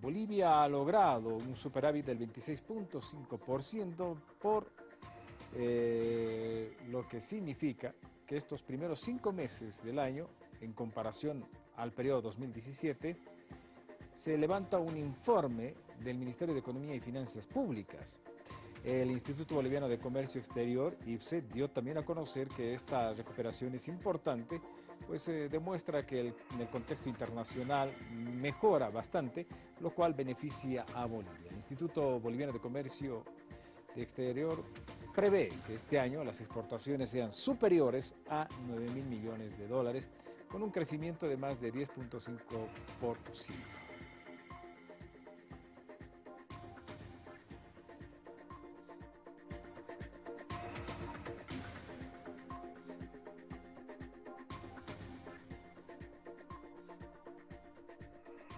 Bolivia ha logrado un superávit del 26.5% por eh, lo que significa que estos primeros cinco meses del año, en comparación al periodo 2017, se levanta un informe del Ministerio de Economía y Finanzas Públicas. El Instituto Boliviano de Comercio Exterior, IPSE, dio también a conocer que esta recuperación es importante, pues eh, demuestra que en el contexto internacional mejora bastante, lo cual beneficia a Bolivia. El Instituto Boliviano de Comercio Exterior prevé que este año las exportaciones sean superiores a 9 mil millones de dólares, con un crecimiento de más de 10.5%.